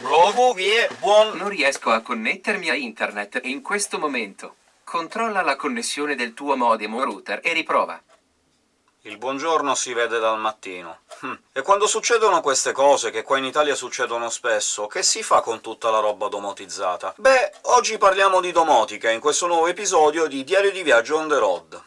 Provo vie, buon... Non riesco a connettermi a internet in questo momento. Controlla la connessione del tuo modem o router e riprova. Il buongiorno si vede dal mattino. Hm. E quando succedono queste cose, che qua in Italia succedono spesso, che si fa con tutta la roba domotizzata? Beh, oggi parliamo di domotica, in questo nuovo episodio di Diario di Viaggio on the road.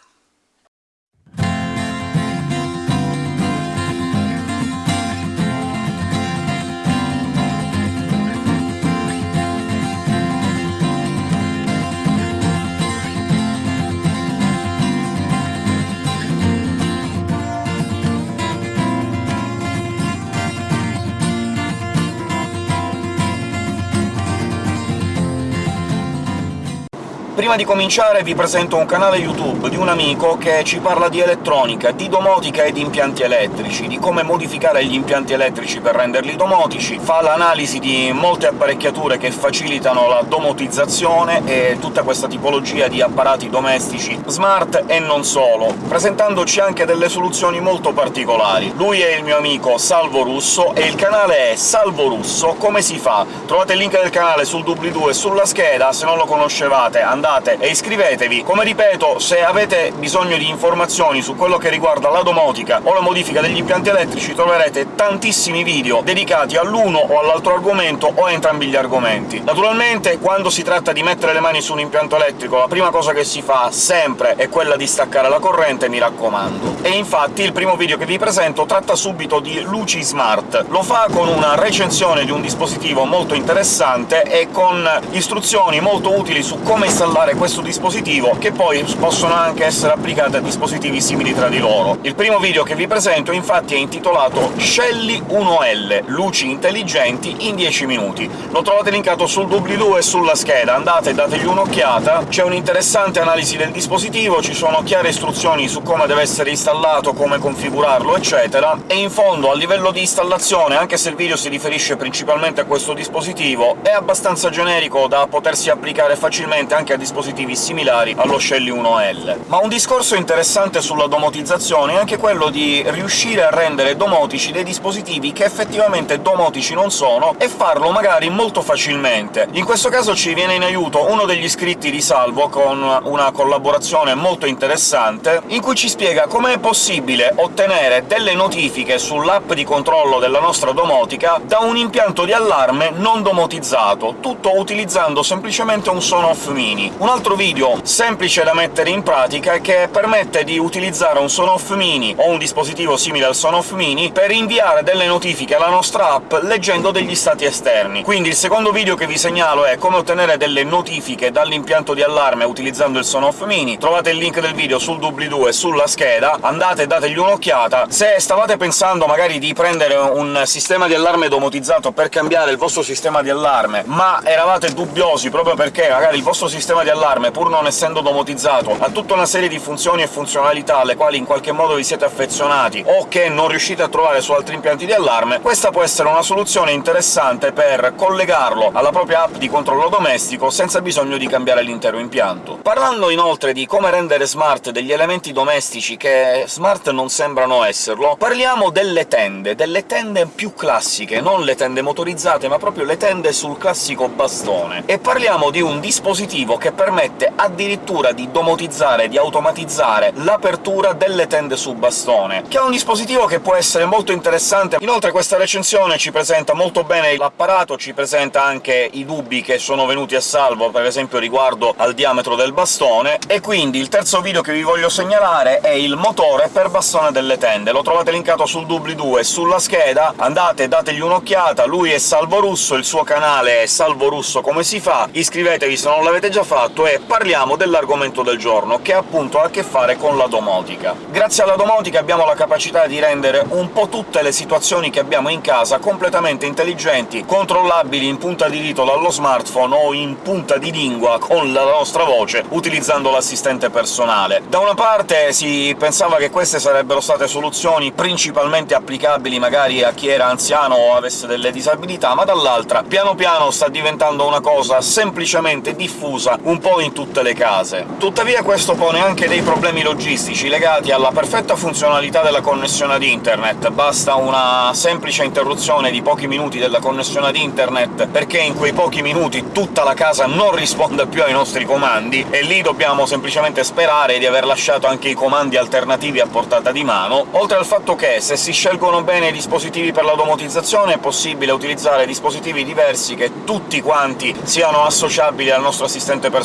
Prima di cominciare vi presento un canale YouTube di un amico che ci parla di elettronica, di domotica e di impianti elettrici, di come modificare gli impianti elettrici per renderli domotici, fa l'analisi di molte apparecchiature che facilitano la domotizzazione e tutta questa tipologia di apparati domestici smart e non solo, presentandoci anche delle soluzioni molto particolari. Lui è il mio amico Salvo Russo, e il canale è Salvo Russo Come si fa? Trovate il link del canale sul doobly-doo e sulla scheda, se non lo conoscevate andate andate e iscrivetevi. Come ripeto, se avete bisogno di informazioni su quello che riguarda la domotica o la modifica degli impianti elettrici troverete tantissimi video dedicati all'uno o all'altro argomento o a entrambi gli argomenti. Naturalmente, quando si tratta di mettere le mani su un impianto elettrico, la prima cosa che si fa sempre è quella di staccare la corrente, mi raccomando. E infatti il primo video che vi presento tratta subito di luci smart. Lo fa con una recensione di un dispositivo molto interessante e con istruzioni molto utili su come installare installare questo dispositivo, che poi possono anche essere applicate a dispositivi simili tra di loro. Il primo video che vi presento, infatti, è intitolato Shelly 1L – luci intelligenti in 10 minuti. Lo trovate linkato sul doobly-doo e sulla scheda, andate e dategli un'occhiata, c'è un'interessante analisi del dispositivo, ci sono chiare istruzioni su come deve essere installato, come configurarlo, eccetera, e in fondo, a livello di installazione, anche se il video si riferisce principalmente a questo dispositivo, è abbastanza generico da potersi applicare facilmente anche a dispositivi similari allo Shelly 1L. Ma un discorso interessante sulla domotizzazione è anche quello di riuscire a rendere domotici dei dispositivi che effettivamente domotici non sono, e farlo magari molto facilmente. In questo caso ci viene in aiuto uno degli iscritti di Salvo, con una collaborazione molto interessante, in cui ci spiega come è possibile ottenere delle notifiche sull'app di controllo della nostra domotica da un impianto di allarme non domotizzato, tutto utilizzando semplicemente un Sonoff Mini. Un altro video semplice da mettere in pratica che permette di utilizzare un Sonoff Mini o un dispositivo simile al Sonoff Mini per inviare delle notifiche alla nostra app leggendo degli stati esterni. Quindi il secondo video che vi segnalo è come ottenere delle notifiche dall'impianto di allarme utilizzando il Sonoff Mini. Trovate il link del video sul doobly-doo e sulla scheda, andate e dategli un'occhiata. Se stavate pensando magari di prendere un sistema di allarme domotizzato per cambiare il vostro sistema di allarme, ma eravate dubbiosi proprio perché magari il vostro sistema di allarme, pur non essendo domotizzato, ha tutta una serie di funzioni e funzionalità alle quali in qualche modo vi siete affezionati o che non riuscite a trovare su altri impianti di allarme, questa può essere una soluzione interessante per collegarlo alla propria app di controllo domestico senza bisogno di cambiare l'intero impianto. Parlando inoltre di come rendere smart degli elementi domestici che smart non sembrano esserlo, parliamo delle tende, delle tende più classiche, non le tende motorizzate, ma proprio le tende sul classico bastone. E parliamo di un dispositivo che permette addirittura di domotizzare, di automatizzare l'apertura delle tende su bastone, che è un dispositivo che può essere molto interessante. Inoltre questa recensione ci presenta molto bene l'apparato, ci presenta anche i dubbi che sono venuti a salvo, per esempio riguardo al diametro del bastone, e quindi il terzo video che vi voglio segnalare è il motore per bastone delle tende. Lo trovate linkato sul doobly-doo e sulla scheda, andate dategli un'occhiata, lui è Salvo Russo, il suo canale è Salvo Russo come si fa, iscrivetevi se non l'avete già fatto, fatto è parliamo dell'argomento del giorno, che appunto ha a che fare con la domotica. Grazie alla domotica abbiamo la capacità di rendere un po' tutte le situazioni che abbiamo in casa completamente intelligenti, controllabili in punta di dito dallo smartphone o in punta di lingua con la nostra voce, utilizzando l'assistente personale. Da una parte si pensava che queste sarebbero state soluzioni principalmente applicabili magari a chi era anziano o avesse delle disabilità, ma dall'altra piano piano sta diventando una cosa semplicemente diffusa, un po' in tutte le case. Tuttavia questo pone anche dei problemi logistici legati alla perfetta funzionalità della connessione ad internet. Basta una semplice interruzione di pochi minuti della connessione ad internet perché in quei pochi minuti tutta la casa non risponde più ai nostri comandi, e lì dobbiamo semplicemente sperare di aver lasciato anche i comandi alternativi a portata di mano, oltre al fatto che, se si scelgono bene i dispositivi per la domotizzazione, è possibile utilizzare dispositivi diversi che tutti quanti siano associabili al nostro assistente personale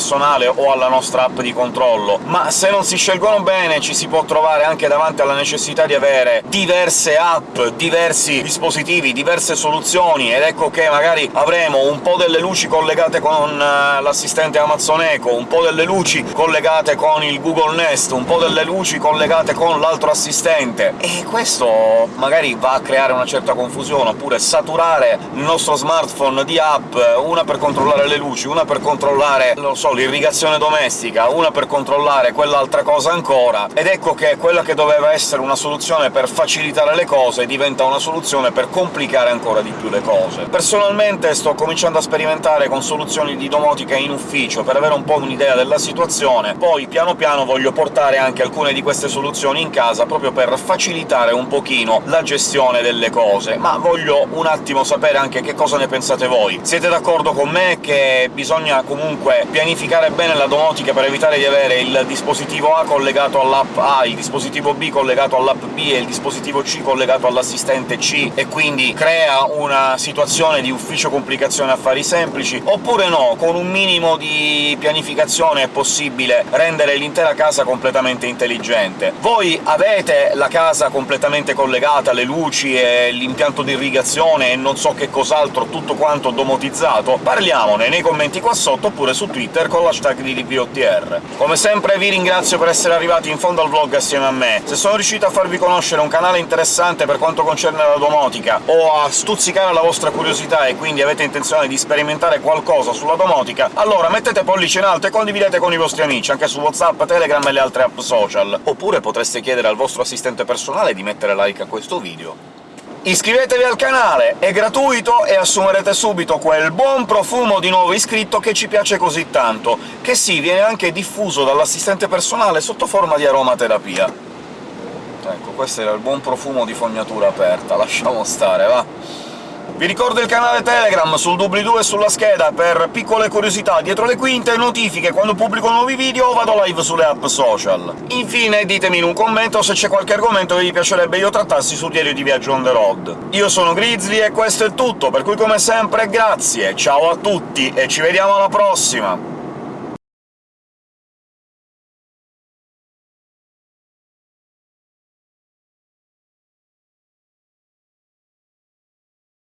o alla nostra app di controllo, ma se non si scelgono bene ci si può trovare anche davanti alla necessità di avere diverse app, diversi dispositivi, diverse soluzioni, ed ecco che magari avremo un po' delle luci collegate con uh, l'assistente Amazon Echo, un po' delle luci collegate con il Google Nest, un po' delle luci collegate con l'altro assistente, e questo magari va a creare una certa confusione, oppure saturare il nostro smartphone di app, una per controllare le luci, una per controllare, non so, l'irrigazione domestica, una per controllare quell'altra cosa ancora, ed ecco che quella che doveva essere una soluzione per facilitare le cose diventa una soluzione per complicare ancora di più le cose. Personalmente sto cominciando a sperimentare con soluzioni di domotica in ufficio, per avere un po' un'idea della situazione, poi piano piano voglio portare anche alcune di queste soluzioni in casa, proprio per facilitare un pochino la gestione delle cose, ma voglio un attimo sapere anche che cosa ne pensate voi. Siete d'accordo con me che bisogna comunque pianificare bene la domotica per evitare di avere il dispositivo A collegato all'app A, il dispositivo B collegato all'app B e il dispositivo C collegato all'assistente C, e quindi crea una situazione di ufficio complicazione affari semplici, oppure no, con un minimo di pianificazione è possibile rendere l'intera casa completamente intelligente. Voi avete la casa completamente collegata, le luci e l'impianto di irrigazione e non so che cos'altro, tutto quanto domotizzato? Parliamone nei commenti qua sotto, oppure su Twitter con l'hashtag di DPOTR. Come sempre vi ringrazio per essere arrivati in fondo al vlog assieme a me. Se sono riuscito a farvi conoscere un canale interessante per quanto concerne la domotica, o a stuzzicare la vostra curiosità e quindi avete intenzione di sperimentare qualcosa sulla domotica, allora mettete pollice in alto e condividete con i vostri amici, anche su WhatsApp, Telegram e le altre app social. Oppure potreste chiedere al vostro assistente personale di mettere like a questo video. Iscrivetevi al canale, è gratuito e assumerete subito quel buon profumo di nuovo iscritto che ci piace così tanto, che sì, viene anche diffuso dall'assistente personale sotto forma di aromaterapia. Ecco, questo era il buon profumo di fognatura aperta, lasciamo stare, va? Vi ricordo il canale Telegram sul doobly-doo e sulla scheda per piccole curiosità dietro le quinte, notifiche quando pubblico nuovi video o vado live sulle app social. Infine ditemi in un commento se c'è qualche argomento che vi piacerebbe io trattassi sul diario di viaggio on the road. Io sono Grizzly e questo è tutto, per cui come sempre grazie, ciao a tutti e ci vediamo alla prossima!